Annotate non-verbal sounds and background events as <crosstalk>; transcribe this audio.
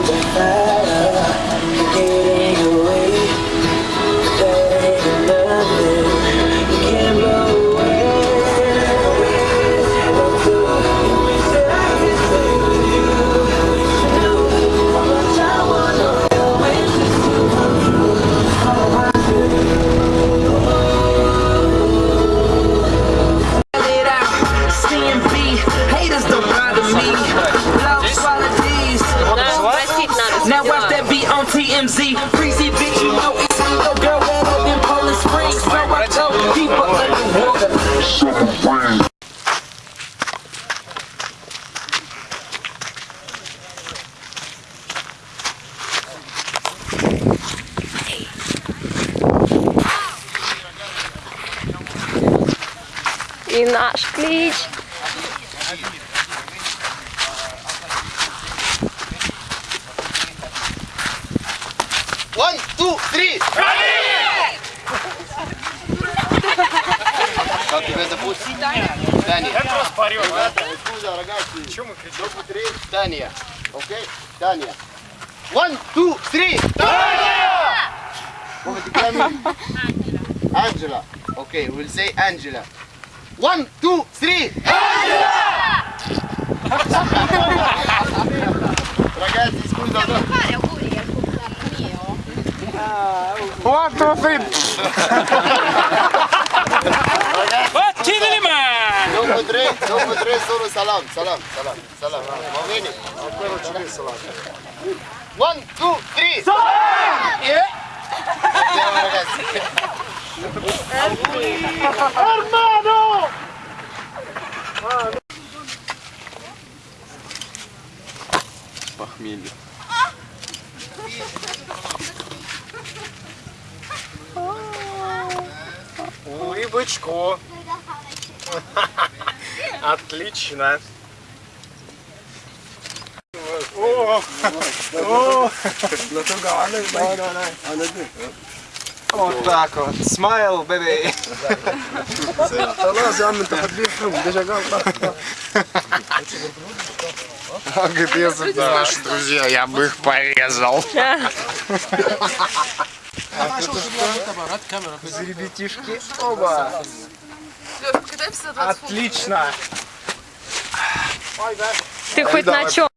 over fast. наш клич. One, two, three! Как тебя зовут? Таня. Таня. Ребята, откуда, ragazzi? Чего мы кричим? Dopo три, Таня. Окей? Таня. One, two, three! Таня! Come ti chiami? Angela. Ok, we'll say Angela. One, two, three! Ragazzi, scusa. fare auguri al compleanno mio? One, two, three! Battiti man! Dopo tre, dopo tre solo salam, salam, salam, salam. Va bene? One, two, three! Andiamo ragazzi. Похмелье. Улыбочку. <laughs> Отлично. О, о, Вот так вот. Смайл, бэби. А где если бы наши друзья, я бы их порезал. А? Ребятишки. Оба. Отлично. Ты хоть на чем?